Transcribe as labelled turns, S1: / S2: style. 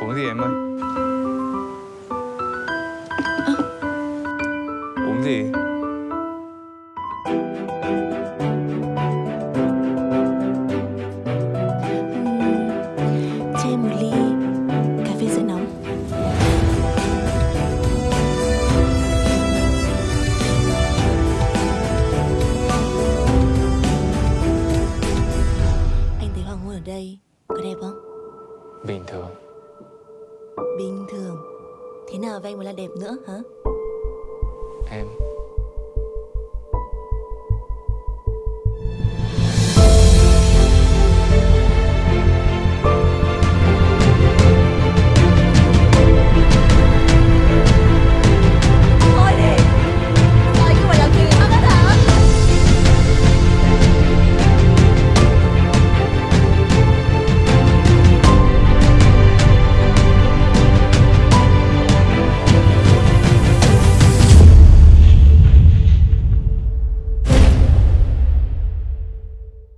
S1: Uống gì em ơi? Uống gì?
S2: Ừm, cho em một ly cà phê sữa nóng Anh thấy hoàng hôn ở đây có đẹp không?
S1: Bình thường
S2: Bình thường Thế nào với anh mới là đẹp nữa hả?
S1: Em